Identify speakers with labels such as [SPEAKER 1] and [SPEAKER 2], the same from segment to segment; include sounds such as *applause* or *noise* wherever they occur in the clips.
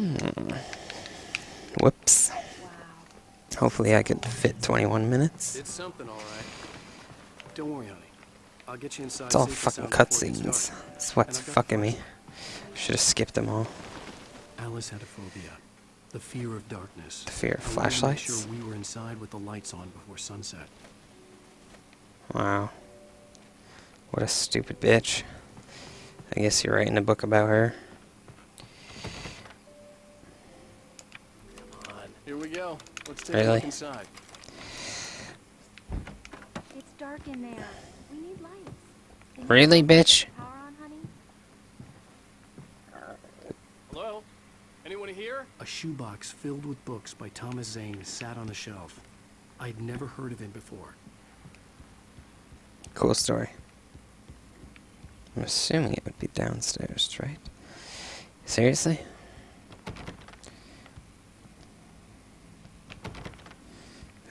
[SPEAKER 1] Hmm. Whoops. Hopefully I could fit 21 minutes.
[SPEAKER 2] It's something, all right. Don't worry, honey. I'll get you inside.
[SPEAKER 1] It's all fucking
[SPEAKER 2] sound before it
[SPEAKER 1] cutscenes. That's what's
[SPEAKER 2] And I've got
[SPEAKER 1] fucking me. Should have skipped them all.
[SPEAKER 2] Alice had a phobia, the fear of darkness.
[SPEAKER 1] The fear of
[SPEAKER 2] I wanted to make
[SPEAKER 1] flashlights?
[SPEAKER 2] Sure, we were inside with the lights on before sunset.
[SPEAKER 1] Wow. What a stupid bitch. I guess you're writing a book about her.
[SPEAKER 2] Come on. Here we go. Let's take a
[SPEAKER 1] Really?
[SPEAKER 2] look inside.
[SPEAKER 3] It's dark in there. We need lights. Can
[SPEAKER 1] Really,
[SPEAKER 3] put
[SPEAKER 1] bitch?
[SPEAKER 3] Power on, honey?
[SPEAKER 2] Hello? Anyone here? A shoebox filled with books by Thomas Zane sat on the shelf. I'd never heard of him before.
[SPEAKER 1] Cool story. I'm assuming it would be downstairs, right? Seriously?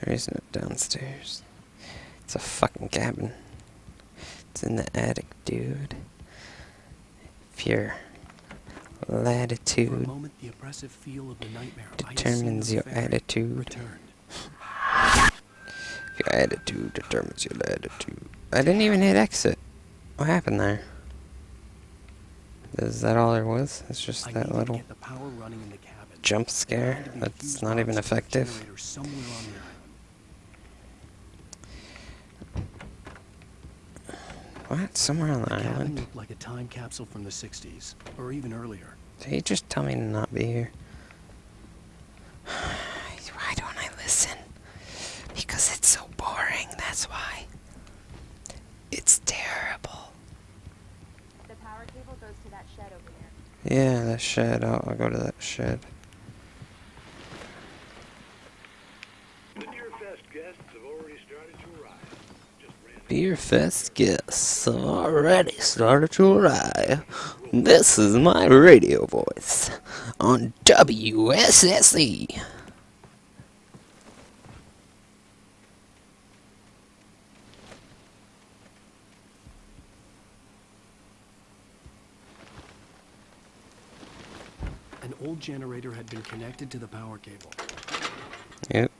[SPEAKER 1] There is no downstairs. It's a fucking cabin. It's in the attic, dude. If your
[SPEAKER 2] For a
[SPEAKER 1] latitude
[SPEAKER 2] moment, the oppressive feel of the nightmare
[SPEAKER 1] determines your
[SPEAKER 2] on the ferry
[SPEAKER 1] attitude.
[SPEAKER 2] returned.
[SPEAKER 1] Your attitude determines your latitude. I didn't even hit exit. What happened there? Is that all there was? It's just that little
[SPEAKER 2] the power in the cabin.
[SPEAKER 1] jump scare
[SPEAKER 2] had to be a
[SPEAKER 1] that's not even
[SPEAKER 2] box with a
[SPEAKER 1] effective.
[SPEAKER 2] generator somewhere on the island.
[SPEAKER 1] What? Somewhere on the
[SPEAKER 2] The
[SPEAKER 1] island?
[SPEAKER 2] looked like a time capsule from the 60s, or even earlier.
[SPEAKER 1] Did he just tell me to not be here? *sighs* Why don't I listen? Because it's so boring, that's why. It's terrible.
[SPEAKER 3] The power cable goes to that shed over there.
[SPEAKER 1] Yeah, that shed. I'll, I'll go to that shed.
[SPEAKER 4] The Deer Fest guests have already started to arrive. Just ran
[SPEAKER 1] Beer Fest guests have already started to arrive. This is my radio voice on WSSE.
[SPEAKER 2] An old generator had been connected to the power cable.
[SPEAKER 1] Yep.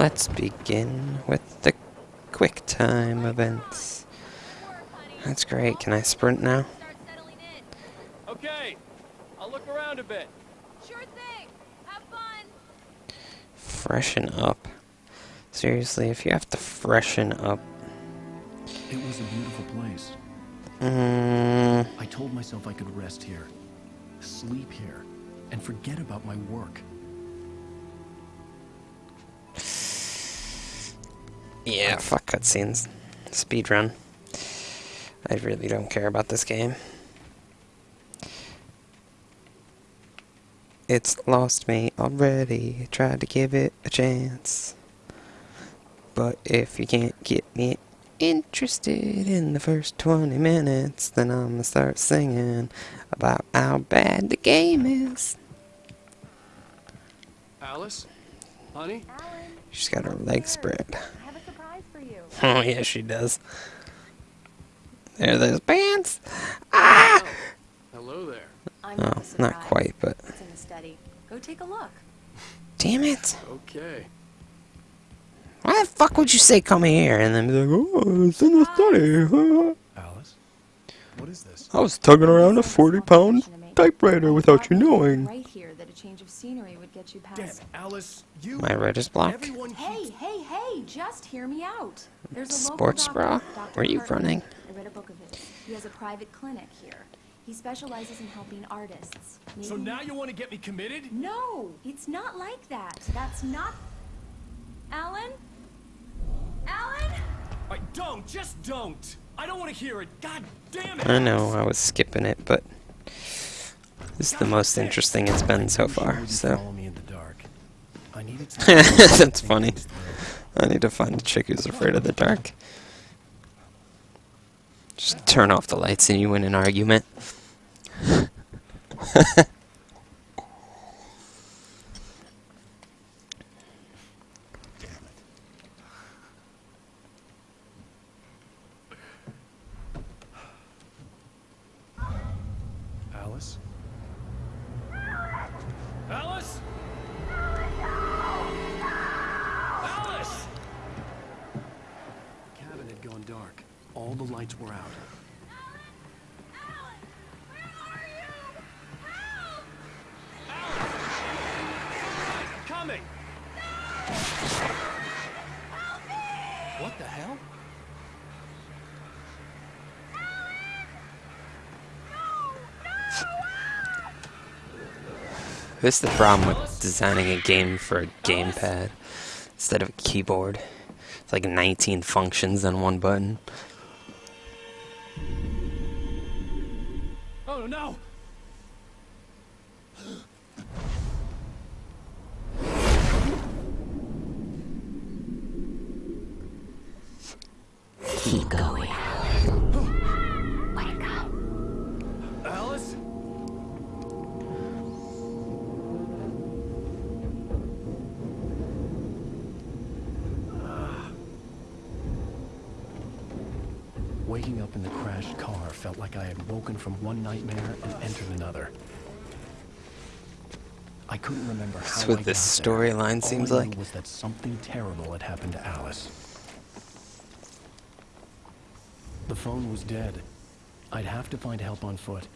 [SPEAKER 1] Let's begin with the quick time events. That's great. Can I sprint now?
[SPEAKER 3] Start settling in.
[SPEAKER 2] Okay, I'll look around a bit.
[SPEAKER 3] Sure thing. Have fun.
[SPEAKER 1] Freshen up. Seriously, if you have to freshen up,
[SPEAKER 2] It was a beautiful place.
[SPEAKER 1] mm,
[SPEAKER 2] I told myself I could rest here, sleep here, and forget about my work.
[SPEAKER 1] Yeah, fuck cutscenes. Speedrun. I really don't care about this game. It's lost me already. Tried to give it a chance. But if you can't get me interested in the first 20 minutes, then I'm gonna start singing about how bad the game is.
[SPEAKER 2] Alice? Honey?
[SPEAKER 1] She's got her
[SPEAKER 3] come
[SPEAKER 1] legs
[SPEAKER 3] here.
[SPEAKER 1] spread.
[SPEAKER 3] I have a surprise for you. *laughs*
[SPEAKER 1] Oh, yeah, she does. There are those pants. Ah!
[SPEAKER 2] Hello there.
[SPEAKER 5] I'm
[SPEAKER 1] Oh,
[SPEAKER 5] not,
[SPEAKER 1] not quite, but
[SPEAKER 5] It's in the study. Go take a look.
[SPEAKER 1] damn it.
[SPEAKER 2] Okay.
[SPEAKER 1] Why the fuck would you say come here and then be like, oh, it's in the study?
[SPEAKER 2] Alice? What is this?
[SPEAKER 1] I was tugging around a 40 pound
[SPEAKER 5] observation to make.
[SPEAKER 1] typewriter without you knowing.
[SPEAKER 5] Right here, that a change of scenery would get you past.
[SPEAKER 2] it, Alice, you.
[SPEAKER 1] My writer's block.
[SPEAKER 2] Everyone
[SPEAKER 5] Hey, hey, hey! Just hear me out. There's a local
[SPEAKER 1] Sports
[SPEAKER 5] doctor,
[SPEAKER 1] bra?
[SPEAKER 5] Dr.
[SPEAKER 1] Were you
[SPEAKER 5] Hartman.
[SPEAKER 1] running?
[SPEAKER 5] I read a book of his. He has a private clinic here. He specializes in helping artists.
[SPEAKER 2] So now you want to get me committed?
[SPEAKER 5] No, it's not like that. That's not. Alan? Alan?
[SPEAKER 2] I don't, just don't. I don't want to hear it. God damn it.
[SPEAKER 1] I know, I was skipping it, but this is the most interesting it's been so far, so.
[SPEAKER 2] Follow me in the dark. I needed to *laughs*
[SPEAKER 1] That's *laughs* funny. I need to find a chick who's afraid of the dark. Just turn off the lights and you win an argument. *laughs*
[SPEAKER 2] Alice? Alice? Alice! The cabin had gone dark. All the lights were out. Coming! What the hell?
[SPEAKER 1] This is the problem with designing a game for a gamepad instead of a keyboard. It's like 19 functions on one button.
[SPEAKER 2] Waking up in the crashed car felt like I had woken from one nightmare and entered another. I couldn't remember how
[SPEAKER 1] That's what
[SPEAKER 2] I
[SPEAKER 1] this storyline
[SPEAKER 2] All
[SPEAKER 1] seems like.
[SPEAKER 2] was that something terrible had happened to Alice. The phone was dead. I'd have to find help on foot.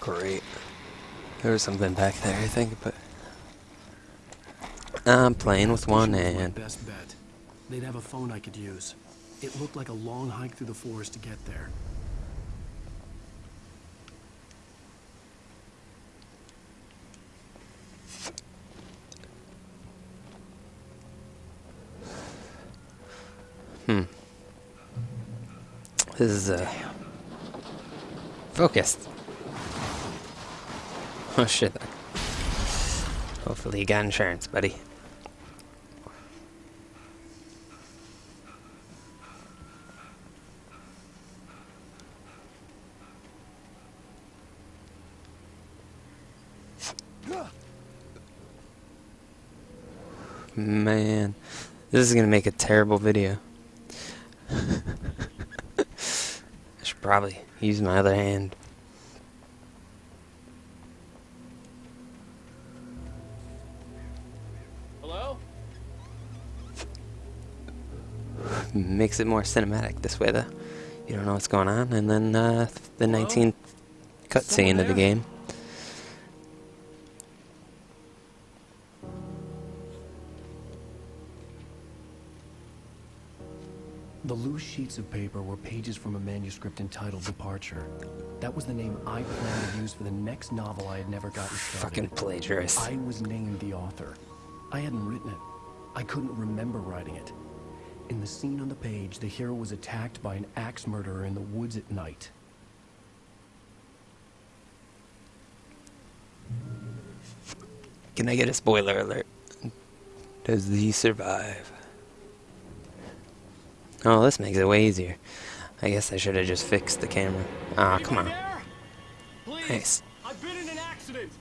[SPEAKER 1] Great. There was something back there, I think, but I'm playing with one
[SPEAKER 2] Station was my
[SPEAKER 1] hand.
[SPEAKER 2] Best bet. They'd have a phone I could use. It looked like a long hike through the forest to get there.
[SPEAKER 1] Hmm. This is uh focused. Oh shit. Hopefully you got insurance, buddy. Man, this is gonna make a terrible video. *laughs* I should probably use my other hand.
[SPEAKER 2] Hello? *laughs*
[SPEAKER 1] Makes it more cinematic this way, though. You don't know what's going on, and then uh, the 19th cutscene of the game.
[SPEAKER 2] Sheets of paper were pages from a manuscript entitled Departure. That was the name I planned to use for the next novel I had never gotten started.
[SPEAKER 1] Fucking plagiarist.
[SPEAKER 2] I was named the author. I hadn't written it. I couldn't remember writing it. In the scene on the page, the hero was attacked by an axe murderer in the woods at night.
[SPEAKER 1] Can I get a spoiler alert? Does he survive? Oh, this makes it way easier. I guess I should have just fixed the camera. Ah, come on.
[SPEAKER 2] there? Please.
[SPEAKER 1] Nice.
[SPEAKER 2] I've been in an accident.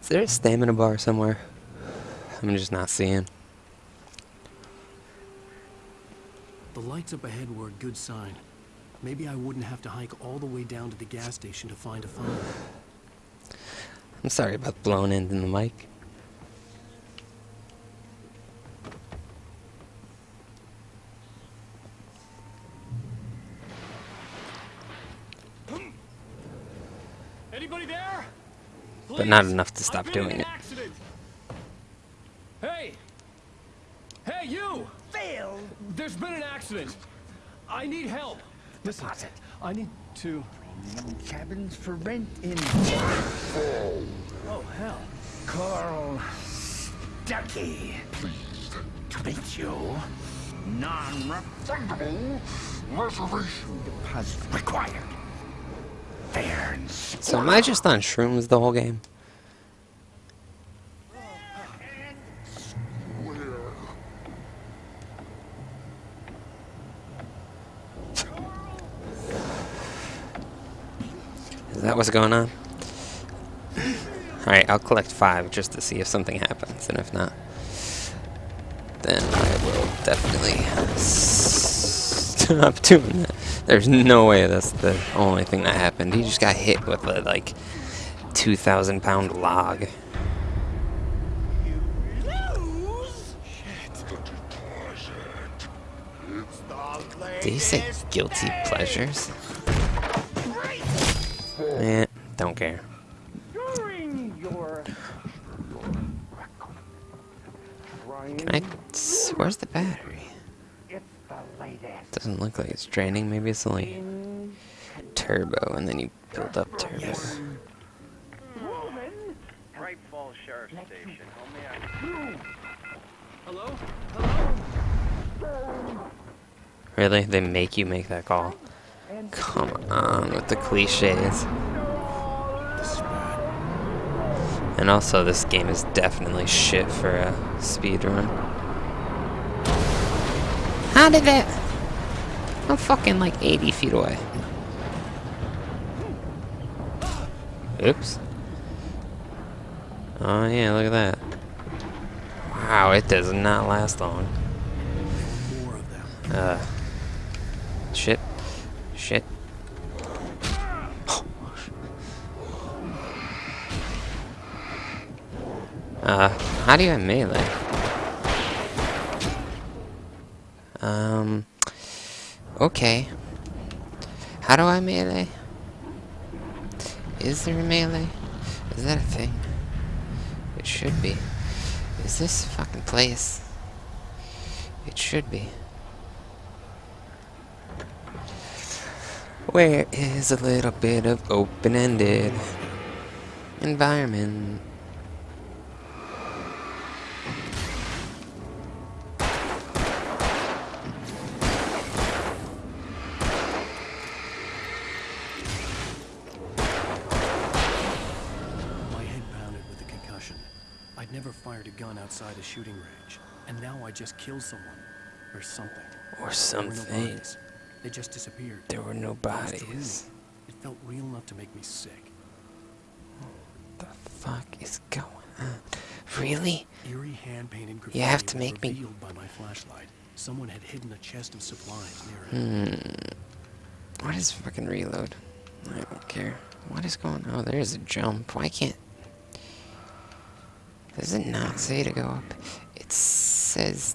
[SPEAKER 1] Is there a stamina bar somewhere? I'm just not seeing.
[SPEAKER 2] The lights up ahead were a good sign. Maybe I wouldn't have to hike all the way down to the gas station to find a phone.
[SPEAKER 1] I'm sorry about blowing in the mic.
[SPEAKER 2] Anybody there?
[SPEAKER 1] But not enough to stop
[SPEAKER 2] I've been in
[SPEAKER 1] doing it.
[SPEAKER 2] Accident. Hey! Hey, you!
[SPEAKER 6] Phil!
[SPEAKER 2] There's been an accident. I need help. Listen, I need to.
[SPEAKER 6] Cabins for rent in
[SPEAKER 2] Oh hell!
[SPEAKER 6] Carl Stucky. Pleased to meet you. Non-refundable reservation deposit required. Fair and
[SPEAKER 1] So am I just on shrooms the whole game? That what's going on? Alright, I'll collect five just to see if something happens, and if not, then I will definitely stop *laughs* doing that. There's no way that's the only thing that happened. He just got hit with a, like, 2,000 pound log. Did he say guilty pleasures? Don't care. Can I? s- Where's the battery? Doesn't look like it's draining. Maybe it's only turbo, and then you build up turbo.
[SPEAKER 7] Bright Falls Sheriff Station. How may I...
[SPEAKER 1] Really? They make you make that call? Come on with the cliches. And also, this game is definitely shit for a speed run. How did that? I'm fucking like 80 feet away. Oops. Oh yeah, look at that. Wow, it does not last long.
[SPEAKER 2] More of them.
[SPEAKER 1] Uh. Shit. Shit. Uh, how do you melee? Um. Okay. How do I melee? Is there a melee? Is that a thing? It should be. Is this fucking place? It should be. Where is a little bit of open-ended environment?
[SPEAKER 2] I just killed someone. Or something.
[SPEAKER 1] Or
[SPEAKER 2] There were no
[SPEAKER 1] something.
[SPEAKER 2] bodies. They just disappeared.
[SPEAKER 1] There were no bodies.
[SPEAKER 2] It felt real enough to make me sick.
[SPEAKER 1] What The fuck is going on? Really?
[SPEAKER 2] Eerie hand-painted graffiti
[SPEAKER 1] You have to make me-
[SPEAKER 2] by my flashlight. Someone had hidden a chest of supplies near it.
[SPEAKER 1] Hmm. What is fucking reload? I don't care. What is going on? Oh, there's a jump. Why can't... Does it not say to go up? It says...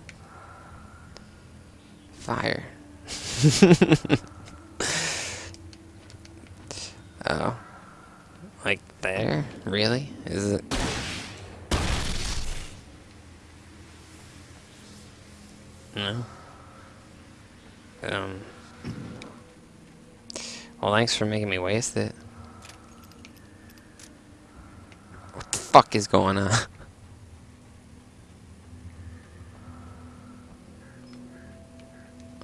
[SPEAKER 1] Fire. *laughs* oh. Like there? Really? Is it... No? Um... Well, thanks for making me waste it. What the fuck is going on? *laughs*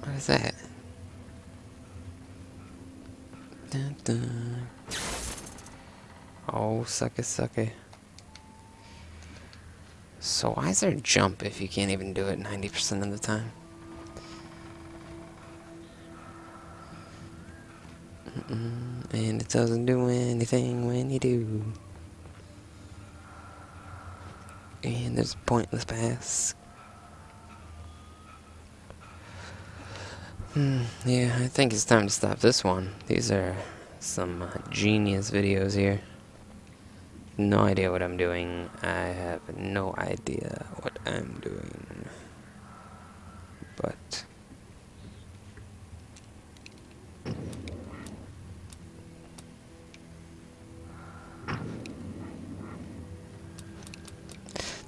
[SPEAKER 1] What is that? Dun, dun. Oh, suck it, suck it. So why is there a jump if you can't even do it 90% of the time? Mm-mm, and it doesn't do anything when you do. And there's a pointless pass. Hmm, yeah, I think it's time to stop this one. These are some uh, genius videos here. No idea what I'm doing. I have no idea what I'm doing. But...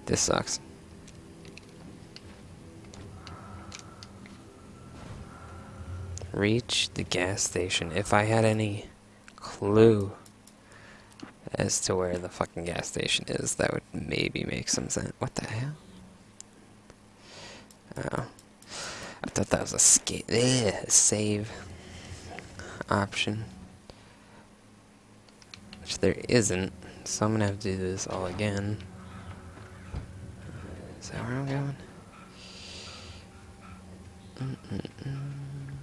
[SPEAKER 1] This sucks. Reach the gas station. If I had any clue as to where the fucking gas station is, that would maybe make some sense. What the hell? Oh. I thought that was a skate save option. Which there isn't, so I'm gonna have to do this all again. Is that where I'm going?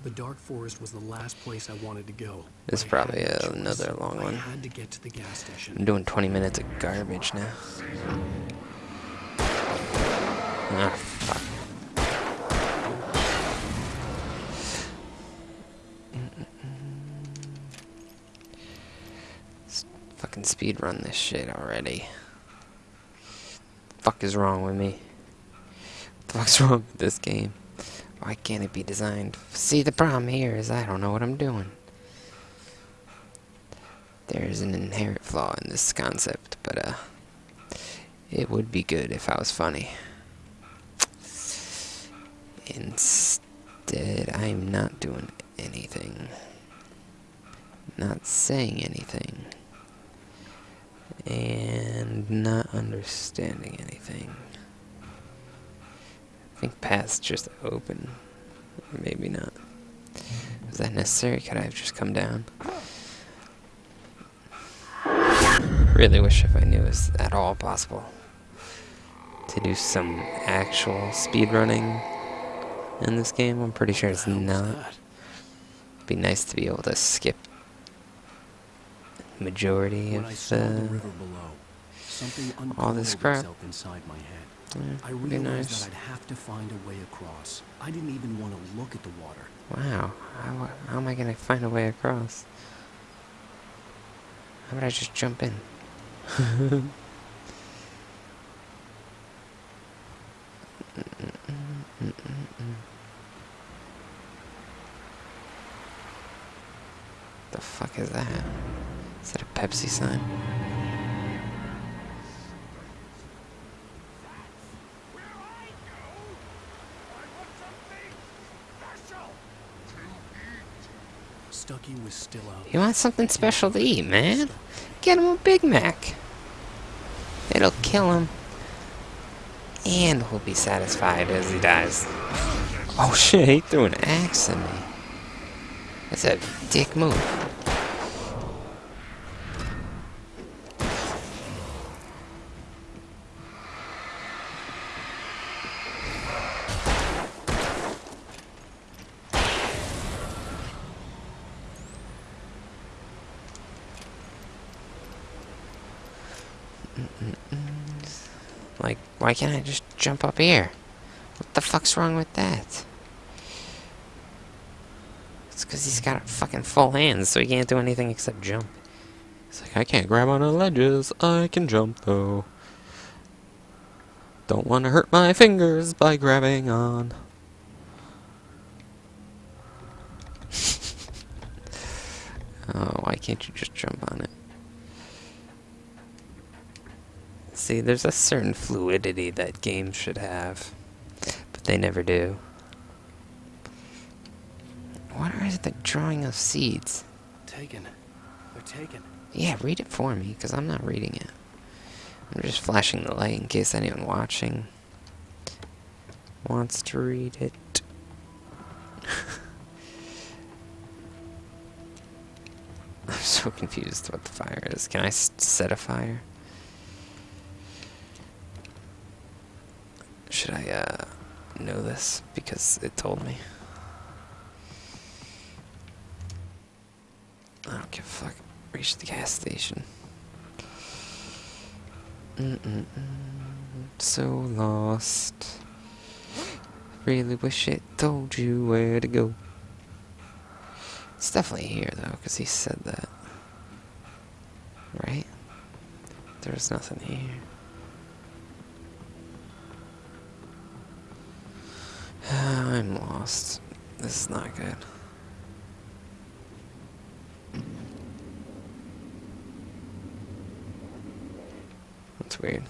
[SPEAKER 2] The dark forest was the last place I wanted to go.
[SPEAKER 1] This is
[SPEAKER 2] I
[SPEAKER 1] probably another long
[SPEAKER 2] I
[SPEAKER 1] one.
[SPEAKER 2] had to get to the gas station.
[SPEAKER 1] I'm doing 20 minutes of garbage now. Ah, fuck. Let's fucking speed run this shit already. fuck is wrong with me? What the fuck's *laughs* wrong with this game? Why can't it be designed? See, the problem here is I don't know what I'm doing. There's an inherent flaw in this concept, but uh, it would be good if I was funny. Instead, I'm not doing anything. Not saying anything. And not understanding anything. I think paths just open. Maybe not. Was that necessary? Could I have just come down? Really wish if I knew it was at all possible to do some actual speedrunning in this game. I'm pretty sure it's
[SPEAKER 2] What the hell was
[SPEAKER 1] not. Be nice to be able to skip majority of
[SPEAKER 2] saw the
[SPEAKER 1] the.
[SPEAKER 2] river below, something
[SPEAKER 1] all this crap.
[SPEAKER 2] Itself inside my head.
[SPEAKER 1] Yeah,
[SPEAKER 2] I realized
[SPEAKER 1] nice.
[SPEAKER 2] that I'd have to find a way across. I didn't even want to look at the water.
[SPEAKER 1] Wow, how, how am I gonna find a way across? How about I just jump in? *laughs* the fuck is that? Is that a Pepsi sign?
[SPEAKER 2] Stucky was still out.
[SPEAKER 1] He wants something special to eat, man. Get him a Big Mac. It'll kill him. And he'll be satisfied as he dies. Oh shit, he threw an axe at me. That's a dick move. Like, why can't I just jump up here? What the fuck's wrong with that? It's because he's got fucking full hands, so he can't do anything except jump. He's like, I can't grab onto ledges, I can jump though. Don't want to hurt my fingers by grabbing on. *laughs* oh, why can't you just jump on it? See, there's a certain fluidity that games should have, but they never do. What is it? the drawing of seeds?
[SPEAKER 2] Taken. They're taken.
[SPEAKER 1] Yeah, read it for me, because I'm not reading it. I'm just flashing the light in case anyone watching wants to read it. *laughs* I'm so confused what the fire is. Can I set a fire? Should I, uh, know this? Because it told me. I don't give a fuck. Reach the gas station. Mm-mm-mm. So lost. Really wish it told you where to go. It's definitely here, though, because he said that. Right? There's nothing here. Lost. This is not good. That's weird.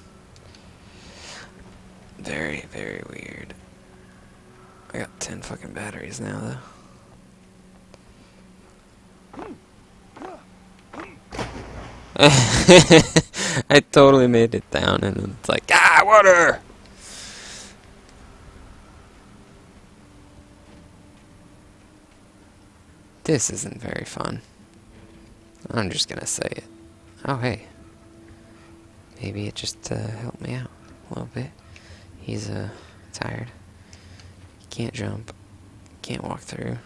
[SPEAKER 1] Very, very weird. I got 10 fucking batteries now, though. *laughs* I totally made it down and it's like, ah, water! This isn't very fun. I'm just gonna say it. Oh, hey. Maybe it just uh, helped me out a little bit. He's uh, tired. Can't jump. Can't walk through.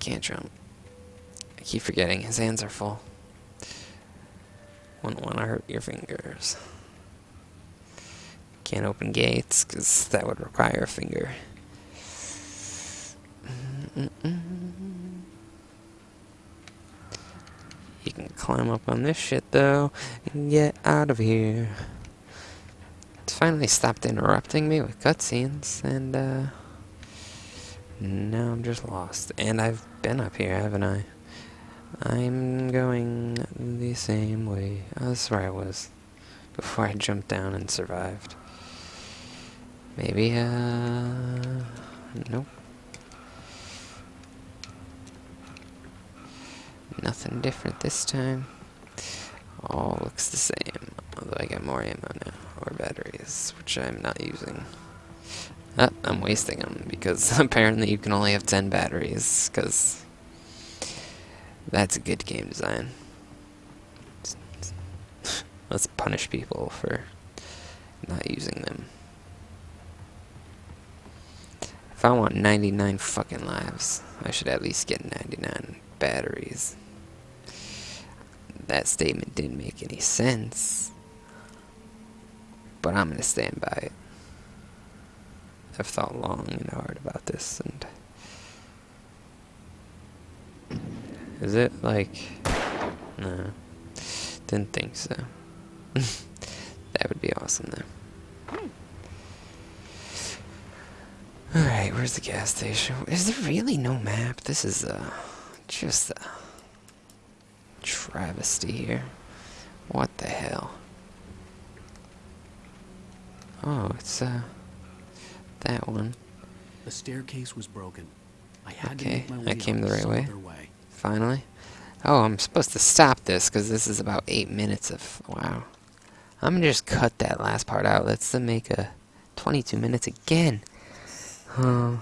[SPEAKER 1] Can't jump. I keep forgetting his hands are full. Wouldn't want to hurt your fingers. Can't open gates, because that would require a finger. You can climb up on this shit, though, and get out of here. It's finally stopped interrupting me with cutscenes, and, uh... Now I'm just lost. And I've been up here, haven't I? I'm going the same way. That's where I was. Before I jumped down and survived. Maybe, uh... Nope. Nothing different this time. All looks the same. Although I got more ammo now. Or batteries, which I'm not using. Ah, I'm wasting them because *laughs* apparently you can only have 10 batteries, because that's a good game design. *laughs* Let's punish people for not using them. If I want 99 fucking lives, I should at least get 99 batteries. That statement didn't make any sense, but I'm gonna stand by it. I've thought long and hard about this, and is it like? No, didn't think so. *laughs* that would be awesome, though. Alright, where's the gas station? Is there really no map? This is, uh, just a travesty here. What the hell? Oh, it's, uh, that one.
[SPEAKER 2] The staircase was broken. I had
[SPEAKER 1] Okay,
[SPEAKER 2] to make my way
[SPEAKER 1] I
[SPEAKER 2] came
[SPEAKER 1] the right way.
[SPEAKER 2] way.
[SPEAKER 1] Finally. Oh, I'm supposed to stop this because this is about eight minutes of. Wow. I'm gonna just cut that last part out. Let's uh, make a 22 minutes again. Oh,